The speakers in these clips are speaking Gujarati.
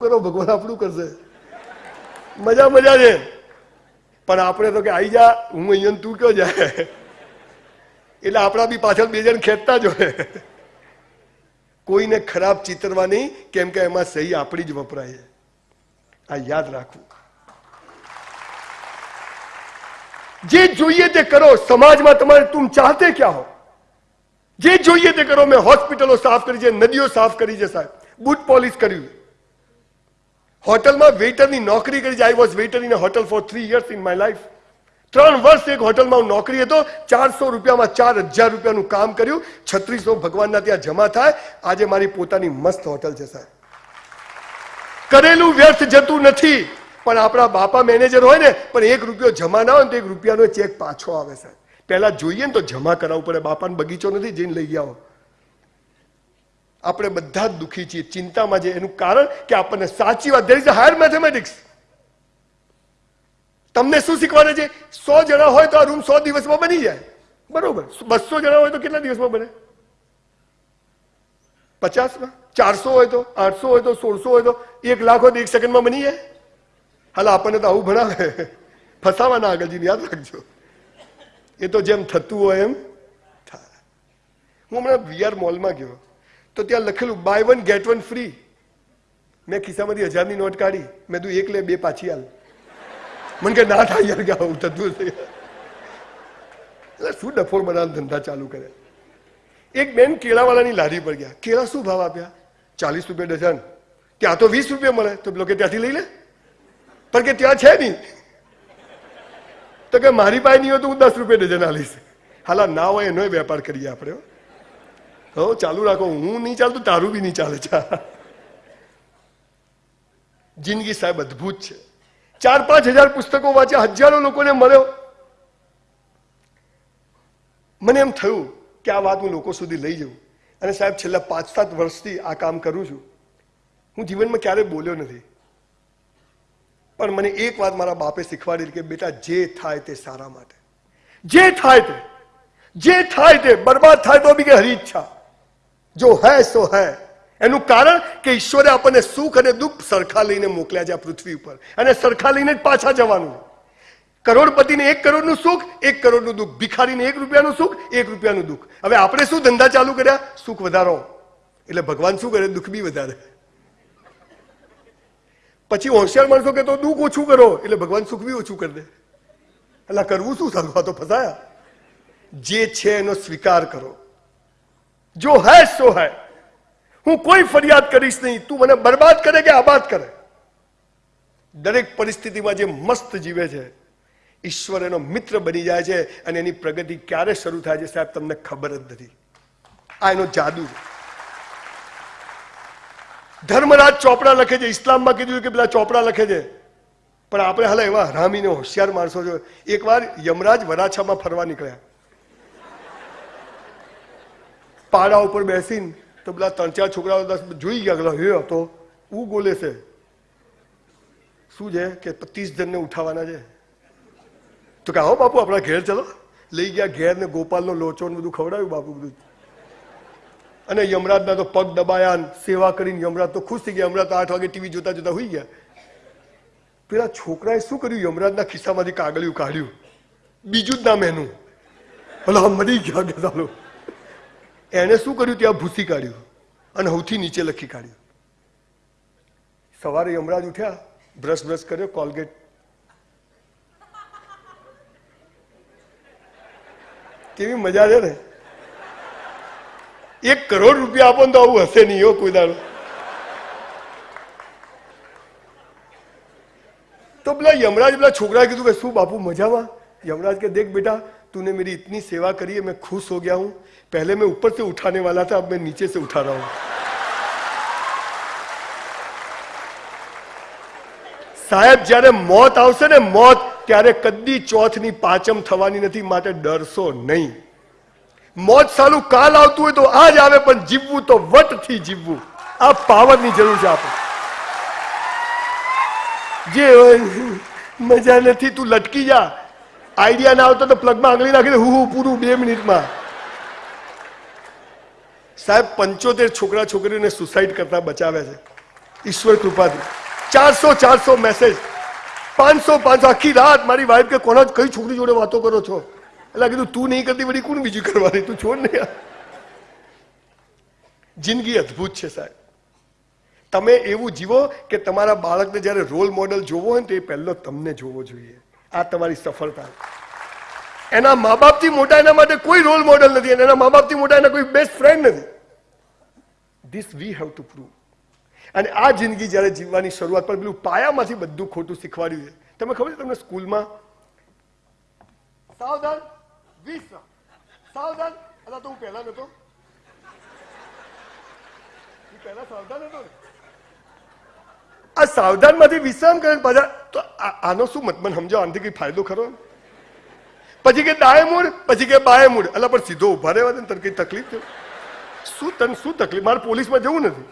કરો ભગવાન આપણું કરશે મજા મજા છે પણ આપણે તો કે આવી જા હું અહીંયા ને તું કયો જાય એટલે આપણા બી પાછળ બે જણ ખેંચતા જ હોય કોઈને ખરાબ ચિતરવા નહીં કેમ કે એમાં સહી આપણી જ વપરાય છે આ યાદ રાખવું જે જોઈએ તે કરો સમાજમાં તમારે તુમ ચાહતે ક્યાં હો જે જોઈએ તે કરો મેં હોસ્પિટલો સાફ કરી છે નદીઓ સાફ કરી છે સાહેબ બુટ પોલિશ કર્યું હોટલમાં વેઇટરની નોકરી કરી I was waiter in hotel for three years in my life ત્રણ વર્ષ એક હોટલમાં હું નોકરી હતો. ચારસો રૂપિયામાં ચાર હજાર રૂપિયાનું કામ કર્યું. છત્રીસો ભગવાનના ત્યાં જમા થાય. આજે મારી પોતાની મસ્ત હોટલ છે, સાહેબ. કરેલું વ્યર્થ જતું નથી. પણ આપણા બાપા મેનેજર હોય ને, પણ એક રૂપિયો જમા ના હોય ને તો એક રૂપિયાનો ચેક પાછો આવે, સાહેબ. પહેલા જોઈએ ને તો જમા કરાવવું પડે. બાપાને બગીચો નથી, જઈને લઈ આવો. આપણે બધા જ દુઃખી છીએ, ચિંતામાં છે એનું કારણ કે આપણને સાચી વાત દેર ઇઝ હાયર મેથેમેટિક્સ તમને શું શીખવાડે છે? સો જણા હોય તો આ રૂમ સો દિવસમાં બની જાય. બરોબર. બસો જણા હોય તો કેટલા દિવસમાં બને? પચાસમાં? ચારસો હોય તો? આઠસો હોય તો? સોળસો હોય તો? એક લાખ હોય તો એક સેકન્ડમાં બની જાય? હાલ, આપણને તો આવું ભણાવે. ફસાવાના આગળજી યાદ રાખજો. એ તો જેમ થતું હોય એમ થાય. હું હમણાં વીઆર મોલમાં ગયો. તો ત્યાં લખેલું buy one get one free મેં ખિસ્સામાંથી હજારની નોટ કાઢી. મેં તું એક લે, બે પાછી હાલ મને કે, ના થાય યાર, કે આવું થતું છે એટલે શું ડફોડ બનાવવાનો ધંધા ચાલુ કરે એક બેન કેળાવાળાની લારી પર ગયા. કેળા શું ભાવ આપ્યા? ચાલીસ રૂપિયા ડઝન. ત્યાં તો વીસ રૂપિયા મળે. તો લોકો ત્યાંથી લઈ લે. પણ કે, ત્યાં છે નહીં. તો કે, મારી પાસે નહીં હોય તો હું દસ રૂપિયા ડઝન આલીશ. હાલા, ના હોય, એનો વેપાર કરીએ આપણે હો. ચાલુ રાખો. હું નહીં ચાલતું, તારું બી નહીં ચાલે. ચા. જિંદગી સાહેબ અદભુત છે. ચાર પાંચ હજાર પુસ્તકો વાંચ્યા, હજારો લોકોને મળ્યો. મને એમ થયું કે આ વાત હું લોકો સુધી લઈ જઉં. અને સાહેબ, છેલ્લા પાંચ સાત વર્ષથી આ કામ કરું છું. હું જીવનમાં ક્યારેય બોલ્યો નથી. પણ મને એક વાત મારા બાપે શીખવાડી કે બેટા, જે થાય તે સારા માટે. જે થાય તે. જે થાય તે, બરબાદ થાય તો બી કે હરી ઈચ્છા. જો હૈ, સો હૈ. એનું કારણ કે ઈશ્વરે આપણને સુખ અને દુઃખ સરખા લઈને મોકલ્યા છે આ પૃથ્વી ઉપર. અને સરખા લઈને જ પાછા જવાનું કરોડપતિને એક કરોડનું સુખ, એક કરોડનું દુઃખ. ભિખારીને એક રૂપિયાનું સુખ, એક રૂપિયાનું દુઃખ. હવે આપણે શું ધંધા ચાલુ કર્યા? સુખ વધારો. એટલે ભગવાન શું કરે? દુઃખ બી વધારે. પછી હોશિયાર માણસો કે તો દુઃખ ઓછું કરો. એટલે ભગવાન સુખ બી ઓછું કરી દે. એટલે કરવું શું? સારું તો ફસાયા. જે છે એનો સ્વીકાર કરો. જો હૈ સો હૈ હું કોઈ ફરિયાદ કરીશ નહીં તું મને બરબાદ કરે કે આબાદ કરે દરેક પરિસ્થિતિમાં જે મસ્ત જીવે છે, ઈશ્વર એનો મિત્ર બની જાય છે અને એની પ્રગતિ ક્યારે શરૂ થાય છે સાહેબ, તમને ખબર જ નથી. આ એનો જાદુ છે. ધર્મરાજ ચોપડા લખે છે, ઇસ્લામમાં કીધું કે પેલા ચોપડા લખે છે. પણ આપણે હાલ એવા હરામીને હોશિયાર માણસો છો. એકવાર યમરાજ વરાછામાં ફરવા નીકળ્યા. પાડા ઉપર બેસીને તો પેલા ત્રણ ચાર છોકરાઓ દસ જોઈ ગયા, પેલા, હે તો હું બોલે છે. શું છે? કે પચીસ જણને ઉઠાવવાના છે. તો કે, આવો બાપુ, આપણા ઘેર ચલો. લઈ ગયા ઘેર ને ગોપાલનો લોચો ને બધું ખવડાવ્યું બાપુ બધું. અને યમરાજના તો પગ દબાયા સેવા કરીને યમરાજ તો ખુશ થઈ ગયા. યમરાજ તો આઠ વાગે ટીવી જોતા જોતા હોઈ ગયા. પેલા છોકરાએ શું કર્યું? યમરાજના ખિસ્સામાંથી કાગળિયું કાઢ્યું. બીજું જ નામ એનું. ભલા મરી ગયા ચાલો એણે શું કર્યું? ત્યાં ભૂસી કાઢ્યું અને સૌથી નીચે લખી કાઢ્યું. સવારે યમરાજ ઉઠ્યા બ્રશ બ્રશ કર્યો કોલગેટ કેવી મજા છે ને? એક કરોડ રૂપિયા આપો ને તો આવું હશે નહીં હો કોઈ દાડો. તો પેલા યમરાજ, પેલા છોકરા કીધું કે શું બાપુ, મજામાં? યમરાજ કે, દેખ બેટા तूने मेरी इतनी सेवा करी है मैं खुश हो गया हूं पहले मैं ऊपर से उठाने वाला था अब मैं नीचे से उठा रहा हूं સાહેબ જ્યારે મોત આવશે ને મોત ત્યારે કદી ચોથની પાચમ થવાની નથી માટે ડરશો નહીં મોત સાલું કાલ આવતું હોય તો આજ આવે પણ જીવવું તો વટથી જીવવું આ પાવરની જરૂર છે આપણે જે હોય મજા નથી તું લટકી જા આઈડિયા ના આવતો તો પ્લગમાં આંગળી નાખી હું હું પૂરું, બે મિનિટમાં. સાહેબ, પંચોતેર છોકરા છોકરીઓને સુસાઇડ કરતા બચાવે છે. ઈશ્વર કૃપાથી. ચારસો ચારસો મેસેજ પાંચસો પાંચસો, આખી રાત મારી વાઈફ કે કોના કઈ છોકરી જોડે વાતો કરો છો? એટલે કીધું, તું નહીં કરતી વળી કોણ બીજું કરવાની? તું છોડ નહીં જિંદગી અદ્ભુત છે સાહેબ. તમે એવું જીવો કે તમારા બાળકને જ્યારે રોલ મોડલ જોવો હોય ને તો એ પહેલો તમને જોવો જોઈએ. આ તમારી સફળતા. એના મા બાપથી મોટા એના માટે કોઈ રોલ મોડલ નથી અને એના મા બાપથી મોટા એના કોઈ બેસ્ટ ફ્રેન્ડ નથી. This we have to prove અને આ જિંદગી જ્યારે જીવવાની શરૂઆત પર પેલું પાયામાંથી બધું ખોટું શીખવાડ્યું છે. તમે ખબર છે તમને સ્કૂલમાં સાવધાન, વીસ સાવધાન, અલા તો હું પહેલા નતો પહેલા સાવધાન હતો ને? આ સાવધાનમાંથી વિશ્રામ કરે પાછા, તો આનો શું મત? મને સમજો, આનાથી કઈ ફાયદો ખરો? પછી કે ડાય મૂડ પછી કે બાય મૂડ એટલે પણ સીધો ઊભા રહેવા દે તને કઈ તકલીફ થયું શું તને શું તકલીફ? મારે પોલીસમાં જવું નથી.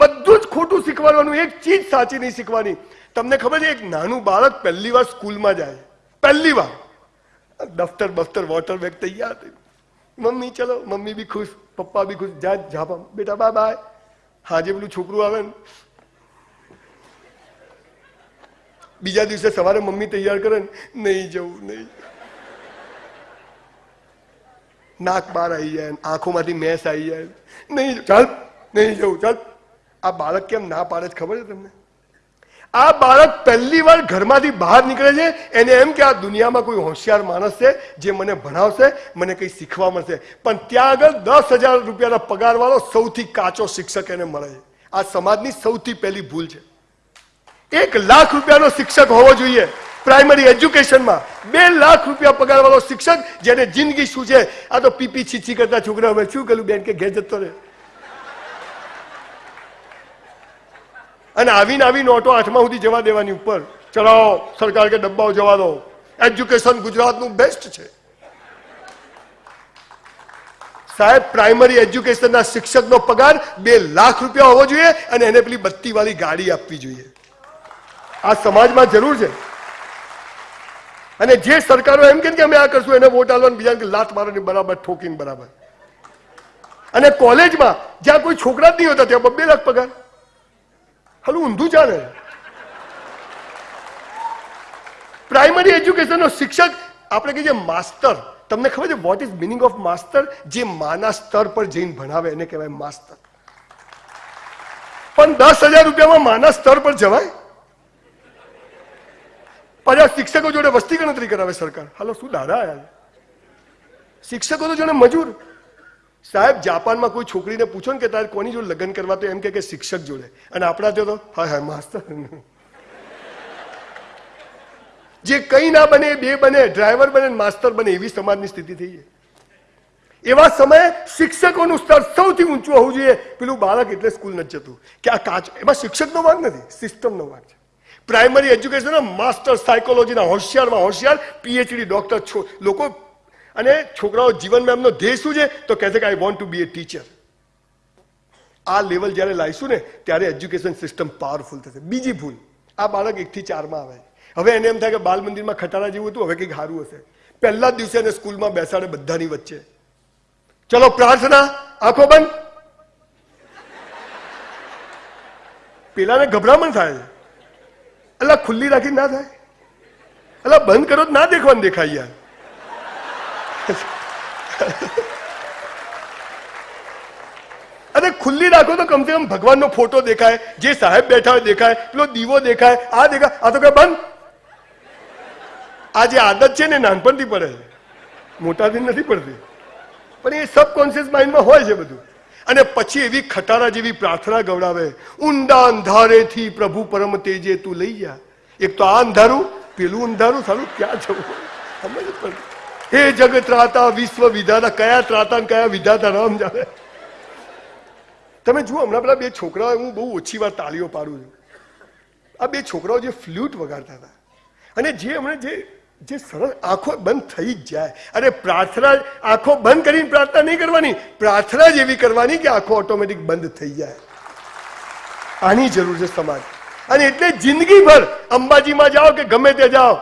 બધું જ ખોટું શીખવાડવાનું, એક ચીજ સાચી નહીં શીખવાની. તમને ખબર છે, એક નાનું બાળક પહેલી વાર સ્કૂલમાં જાય. પહેલી વાર. દફતર બફતર વોટર બેગ તૈયાર મમ્મી, ચલો, મમ્મી બી ખુશ, પપ્પા બી ખુશ. જા જા બેટા, બાય બાય. હાજે પેલું છોકરું આવે ને બીજા દિવસે સવારે મમ્મી તૈયાર કરે ને નહીં જવું નહીં. નાક બહાર આવી જાય આંખોમાંથી મેસ આવી જાય નહીં ચાલ. નહીં જવું ચાલ. આ બાળક કેમ ના પાડે જ ખબર છે તમને? આ બાળક પહેલી વાર ઘરમાંથી બહાર નીકળે છે એને એમ કે આ દુનિયામાં કોઈ હોશિયાર માણસ છે જે મને ભણાવશે મને કંઈ શીખવા મળશે. પણ ત્યાં આગળ દસ હજાર રૂપિયાના પગારવાળો સૌથી કાચો શિક્ષક એને મળે છે. આ સમાજની સૌથી પહેલી ભૂલ છે. એક લાખ રૂપિયાનો શિક્ષક હોવો જોઈએ. પ્રાઇમરી એજ્યુકેશનમાં બે લાખ રૂપિયા પગારવાળો શિક્ષક જેને જિંદગી શું છે? આ તો પીપી છીછી કરતા છોકરા હવે શું કર્યું? બેન કે ઘેર જતો રહે. અને આવીને આવી નોટો આઠમા સુધી જવા દેવાની ઉપર. ચલાવો સરકાર કે ડબ્બાઓ જવા દો. એજ્યુકેશન ગુજરાતનું બેસ્ટ છે. સાહેબ પ્રાઇમરી એજ્યુકેશનના શિક્ષકનો પગાર બે લાખ રૂપિયા હોવો જોઈએ અને એને પેલી બત્તી વાળી ગાડી આપવી જોઈએ. આ સમાજમાં જરૂર છે. અને જે સરકારો એમ કે અમે આ કરશું, એને વોટ આલવાનું બીજા લાત મારવાની, બરાબર, ઠોકીને બરાબર. અને કોલેજમાં જ્યાં કોઈ છોકરા જ નહીં હોતા, ત્યાં બબ્બે લાખ પગાર. હાલું ઊંધું ચાલે. પ્રાઇમરી એજ્યુકેશનનો શિક્ષક, આપણે કહીએ માસ્ટર તમને ખબર છે what is meaning of master જે માના સ્તર પર જઈને ભણાવે, એને કહેવાય માસ્ટર પણ દસ હજાર રૂપિયામાં માના સ્તર પર જવાય? પાછા શિક્ષકો જોડે વસ્તી ગણતરી કરાવે સરકાર. હાલો, શું દાડા આયા શિક્ષકો તો જોડે મજૂર. સાહેબ, જાપાનમાં કોઈ છોકરીને પૂછો ને કે તારે કોની જોડે લગ્ન કરવા, તો એમ કે શિક્ષક જોડે. અને આપણા ત્યાં તો, હા હા, માસ્તર. જે કઈ ના બને બે બને, ડ્રાઈવર બને માસ્તર બને, એવી સમાજની સ્થિતિ થઈ છે. એવા સમયે શિક્ષકોનું સ્તર સૌથી ઊંચું હોવું જોઈએ. પેલું બાળક એટલે સ્કૂલ નથી જતું. કે આ કાચ, એમાં શિક્ષકનો વાંક નથી, સિસ્ટમનો વાંક છે. પ્રાઇમરી એજ્યુકેશન માસ્ટર સાયકોલોજીના હોશિયારમાં હોશિયાર પીએચડી ડોક્ટર લોકો અને છોકરાઓ જીવનમાં એમનો ધ્યેય શું છે? તો કહે છે કે I want to be a teacher આ લેવલ જ્યારે લાવીશું ને, ત્યારે એજ્યુકેશન સિસ્ટમ પાવરફુલ થશે. બીજી ભૂલ. આ બાળક એકથી ચારમાં આવે હવે એને એમ થાય કે બાલ મંદિરમાં ખટારા જેવું હતું, હવે કંઈક સારું હશે. પહેલા દિવસે એને સ્કૂલમાં બેસાડે બધાની વચ્ચે. ચલો, પ્રાર્થના. આંખો બંધ. પેલાને ગભરામણ થાય. છે એટલે ખુલ્લી રાખી ના થાય? એટલે બંધ કરો ના દેખવાનું દેખાય યાર. અરે, ખુલ્લી રાખો તો કમસે કમ ભગવાનનો ફોટો દેખાય, જે સાહેબ બેઠા હોય દેખાય, પેલો દીવો દેખાય, આ દેખાય, આ તો કઈ બંધ? આ જે આદત છે ને નાનપણથી પડે મોટાથી નથી પડતી. પણ એ સબકોન્શિયસ માઇન્ડમાં હોય છે બધું. અને પછી એવી ખટારા જેવી પ્રાર્થના ગવડાવે, ઊંડા અંધારેથી પ્રભુ પરમ તેજે તું લઈ જા. એક તો આ અંધારું, પેલું અંધારું, સારું ક્યાં જવું. સમજ પણ. હે જગત ત્રાતા, વિશ્વ વિધાતા, કયા ત્રાતા કયા વિધાતા, રામ જાણે. તમે જુઓ, હમણાં પેલા બે છોકરાઓ હું બહુ ઓછી વાર તાળીઓ પાડું છું. આ બે છોકરાઓ જે ફ્લ્યુટ વગાડતા હતા. અને જે હમણાં જે જે સરળ આંખો બંધ થઈ જ જાય. અરે પ્રાર્થના, આંખો બંધ કરીને પ્રાર્થના નહીં કરવાની. પ્રાર્થના જ એવી કરવાની કે આંખો ઓટોમેટિક બંધ થઈ જાય. આની જરૂર છે સમાજ. અને એટલે જિંદગીભર અંબાજીમાં જાઓ કે ગમે તે જાઓ.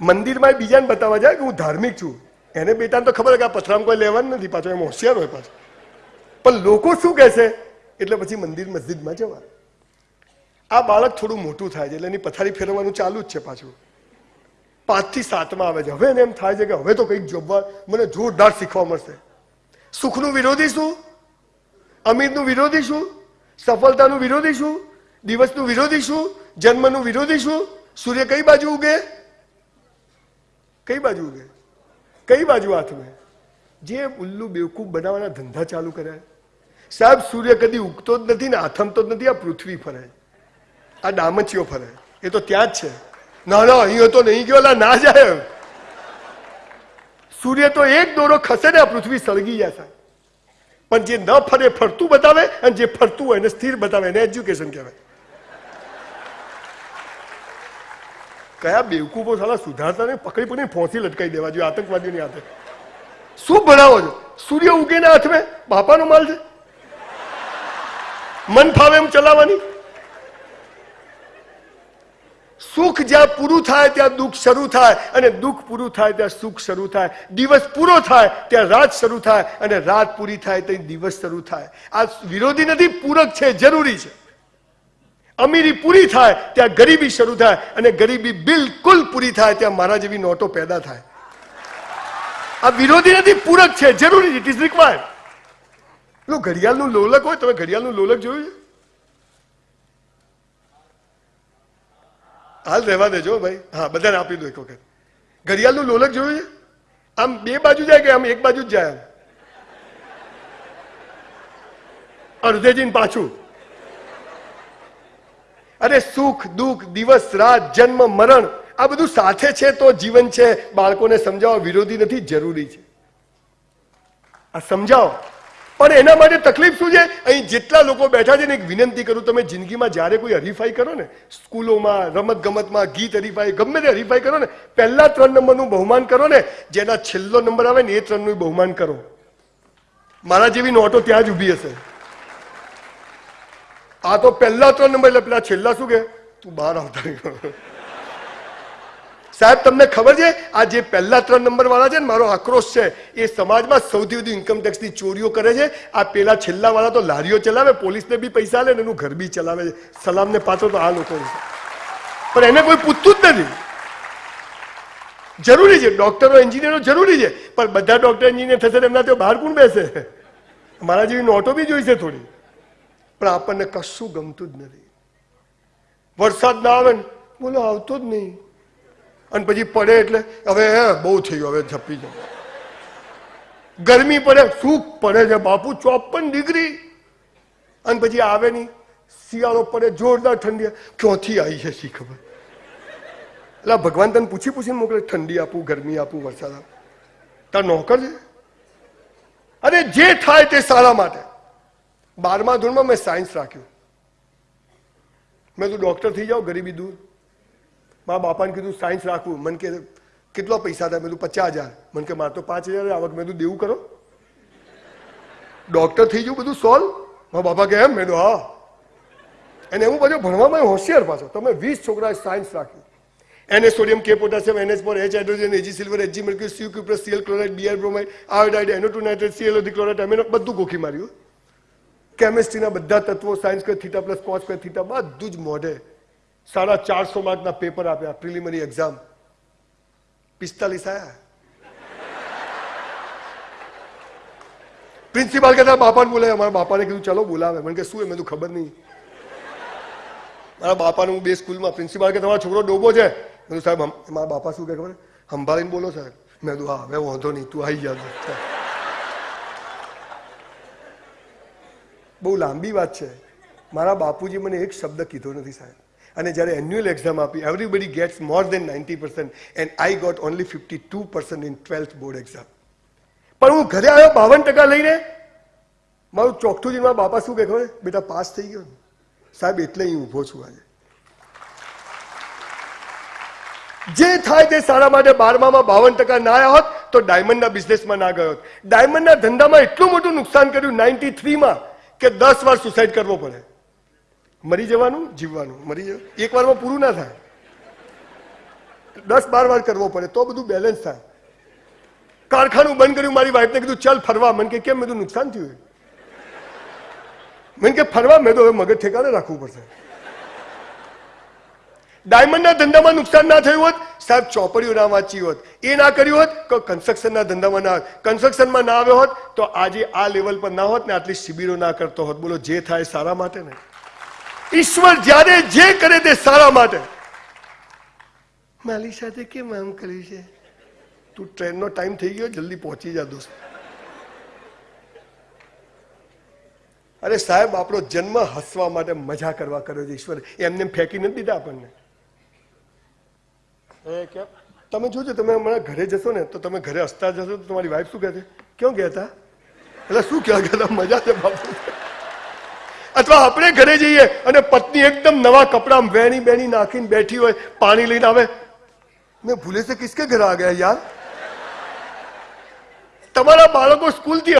મંદિરમાં બીજાને બતાવવા જાય કે હું ધાર્મિક છું. એને બેટાને તો ખબર કે આ પથરામ કોઈ લેવાનું નથી, પાછો એમ હોશિયાર હોય પાછો. પણ લોકો શું કહેશે? એટલે પછી મંદિર મસ્જિદમાં જવા આ બાળક થોડું મોટું થાય છે, એટલે એની પથારી ફેરવવાનું ચાલુ જ છે પાછું. પાંચથી સાતમાં આવે છે. હવે એને એમ થાય છે કે હવે તો કંઈક જોબવા મને જોરદાર શીખવા મળશે. સુખનું વિરોધી શું? અમીરનું વિરોધી શું? સફળતાનું વિરોધી શું? દિવસનું વિરોધી શું? જન્મનું વિરોધી શું? સૂર્ય કઈ બાજુ ઉગે? કઈ બાજુ ઉગે? કઈ બાજુ હાથમાં? જે ઉલ્લુ બેવકૂફ બનાવવાના ધંધા ચાલુ કર્યા સાહેબ, સૂર્ય કદી ઉગતો જ નથી ને આથમતો જ નથી, આ પૃથ્વી ફરે. આ ડામચીઓ ફરે. એ તો ત્યાં જ છે. ના ના, અહીં તો નહીં. ગયો ના જાય સૂર્ય તો એક દોરો ખસે ને આ પૃથ્વી સળગી જાય સાહેબ. પણ જે ન ફરે, ફરતું બતાવે અને જે ફરતું હોય એને સ્થિર બતાવે, એને એજ્યુકેશન કહેવાય. કયા બેવકૂફો સાલા સુધારતા ને પકડી પકડીને ફોસી લટકાઈ દેવા જોઈએ, આતંકવાદીઓની હાથે. શું ભણાવો છો? સૂર્ય ઉગે ના હાથમાં બાપાનો માલ છે? મન ફાવે એમ ચલાવવાની? સુખ જ્યાં પૂરું થાય, ત્યાં દુઃખ શરૂ થાય. અને દુઃખ પૂરું થાય, ત્યાં સુખ શરૂ થાય. દિવસ પૂરો થાય, ત્યાં રાત શરૂ થાય. અને રાત પૂરી થાય, ત્યાં દિવસ શરૂ થાય. આ વિરોધી નથી, પૂરક છે, જરૂરી છે. અમીરી પૂરી થાય, ત્યાં ગરીબી શરૂ થાય. અને ગરીબી બિલકુલ પૂરી થાય, ત્યાં મારા જેવી નોટો પેદા થાય. આ વિરોધી નથી, પૂરક છે, જરૂરી ઇટ ઇઝ રિક્વાયર્ડ ઘડિયાળનું લોલક હોય, તમે ઘડિયાળનું લોલક જોયું છે? હાલ રહેવા દેજો ભાઈ. હા, બધાને આપી દો એક વખત. ઘડિયાળનું લોલક જોયું છે? આમ બે બાજુ જાય કે આમ એક બાજુ જ જાય આમ? જઈને પાછું. અરે સુખ, દુઃખ, દિવસ, રાત, જન્મ, મરણ, આ બધું સાથે છે તો જીવન છે. બાળકોને સમજાવવા વિરોધી નથી, જરૂરી છે. આ સમજાવો. પણ એના માટે તકલીફ શું છે? અહીં જેટલા લોકો બેઠા છે ને, એક વિનંતી કરું, તમે જિંદગીમાં જ્યારે કોઈ હરીફાઈ કરો ને, સ્કૂલોમાં રમત ગમતમાં ગીત હરીફાઈ, ગમે તે હરીફાઈ કરો ને, પહેલા ત્રણ નંબરનું બહુમાન કરો ને, જેના છેલ્લો નંબર આવે ને, એ ત્રણનું બહુમાન કરો. મારા જેવી નોટો ત્યાં જ ઊભી હશે. આ તો પહેલા ત્રણ નંબર, એટલે પેલા છેલ્લા શું કે? તું બહાર આવતા નહીં. સાહેબ, તમને ખબર છે, આ જે પહેલા ત્રણ નંબર વાળા છે ને, મારો આક્રોશ છે, એ સમાજમાં સૌથી વધુ ઇન્કમ ટેક્સની ચોરીઓ કરે છે. આ પેલા છેલ્લા વાળા તો લારીઓ ચલાવે, પોલીસને બી પૈસા લે ને એનું ઘર બી ચલાવે છે. સલામને પાછો તો આ લોકો પણ એને કોઈ પૂછતું જ નથી. જરૂરી છે ડોક્ટરો એન્જિનિયરો જરૂરી છે. પણ બધા ડોક્ટર એન્જિનિયર થશે એમના તો બહાર કોણ બેસે? મારા જેવી નોટો બી જોઈશે થોડી. પણ આપણને કશું ગમતું જ નથી. વરસાદ ના આવે ને, બોલો, આવતો જ નહીં. અને પછી પડે એટલે હવે હે, બહુ થઈ ગયું હવે છપી જાય ગરમી પડે શું પડે છે બાપુ, ચોપન ડિગ્રી. અને પછી આવે નહીં. શિયાળો પડે, જોરદાર ઠંડી ક્યાંથી આવી છે શી ખબર? એટલે ભગવાન તને પૂછી પૂછીને મોકલે, ઠંડી આપું, ગરમી આપું, વરસાદ આપું. તાર નોકર છે. અરે જે થાય તે સારા માટે. બારમા ધોરણમાં મેં સાયન્સ રાખ્યું. મેં તું ડોક્ટર થઈ જાઓ, ગરીબી દૂર. મારા બાપાને કીધું, સાયન્સ રાખવું. મને કે, કેટલો પૈસા થાય? મેં પચાસ હજાર. મને કે, મારે તો પાંચ હજાર આવક મેં દેવું કરો. ડોક્ટર થઈ ગયું, બધું સોલ્વ મારા બાપા કે, એમ? મેં હા. અને હું બધું ભણવામાં હોશિયાર પાછો. તમે વીસ છોકરાએ સાયન્સ રાખ્યું. એને સોડિયમ કે પોટાશિયમ એનએચ પર H hydrogen AG silver HG mercury C cuprous CL chloride BR bromide iodide NO two nitrate CL chloride amino બધું ગોખી માર્યું. કેમેસ્ટ્રીના બધા તત્વો સાયન્સ કે થીટા પ્લસ કોસ કે થીટા બધું જ મોઢે. સાડા ચારસો માર્કના પેપર આપ્યા પ્રિલિમરી એક્ઝામ. પિસ્તાલીસ આયા. પ્રિન્સિપાલ કહેતા, બાપાને બોલાય. મારા બાપાને કીધું, ચલો બોલાવે. મને કે, શું એ મેં ખબર નહીં. મારા બાપાને હું બે સ્કૂલમાં પ્રિન્સિપાલ કે, તમારો છોકરો ડોબો છે. મેં સાહેબ મારા બાપા શું કહે ખબર સંભાળીને બોલો, સાહેબ. મેં કીધું, હા, હવે વાંધો નહીં, તું આવી જાય બહુ લાંબી વાત છે. મારા બાપુજી મને એક શબ્દ કીધો નથી, સાહેબ. અને જ્યારે એન્યુઅલ એક્ઝામ આપી everybody gets more than ninety percent and I got only fifty two percent in twelfth board exam પણ હું ઘરે આવ્યો, બાવન ટકા લઈને, મારું ચોખ્ઠું જઈને બાપા શું કહે ખબર? બેટા, પાસ થઈ ગયો સાહેબ, એટલે અહીં ઊભો છું આજે. જે થાય તે સારા માટે બારમામાં બાવન ટકા ના આવ્યા હોત, તો ડાયમંડના બિઝનેસમાં ના ગયો હોત. ડાયમંડના ધંધામાં એટલું મોટું નુકસાન કર્યું નાઇન્ટી થ્રીમાં કે દસ વાર સુસાઇડ કરવો પડે. મરી જવાનું, જીવવાનું. મરી જવાનું. એક વારમાં પૂરું ના થાય. દસ, બાર વાર કરવો પડે, તો બધું બેલેન્સ થાય. કારખાનું બંધ કર્યું, મારી વાઈફને કીધું, ચાલ ફરવા. મને કે, કેમ બધું નુકસાન થયું મને કે, ફરવા મેં તો હવે મગજ ઠેકાણે રાખવું પડશે. ડાયમંડના ધંધામાં નુકસાન ના થયું હોત, સાહેબ, ચોપડીઓ ના વાંચી હોત, એ ના કર્યું હોત તો કન્સ્ટ્રક્શનના ધંધામાં ના હોત. કન્સ્ટ્રક્શનમાં ના આવ્યો હોત, તો આજે આ લેવલ પર ના હોત ને આટલી શિબિરો ના કરતો હોત. બોલો, જે થાય સારા માટે ને ઈશ્વર જ્યારે જે કરે તે સારા માટે. મારી સાથે કેમ આમ કર્યું છે? તું ટ્રેનનો ટાઈમ થઈ ગયો જલ્દી પહોંચી જા દોસ્ત. અરે સાહેબ આપણો જન્મ હસવા માટે મજા કરવા કર્યો છે ઈશ્વર. એમને ફેંકી નથી દીધા આપણને. એ કેમ? તમે જોજો તમે હમણાં ઘરે જશો ને તો તમે ઘરે હસતા જશો તો તમારી વાઈફ શું કહે છે? ક્યાં ગયા હતા એટલે શું કહેવા ગયા મજા છે બાપુ. અથવા આપણે ઘરે જઈએ અને પત્ની એકદમ નવા કપડા વેણી બેણી નાખીને બેઠી હોય, પાણી લઈને આવે. મેં ભૂલે છે, કિસકે ઘરે આ ગયા યાર? તમારા બાળકો સ્કૂલથી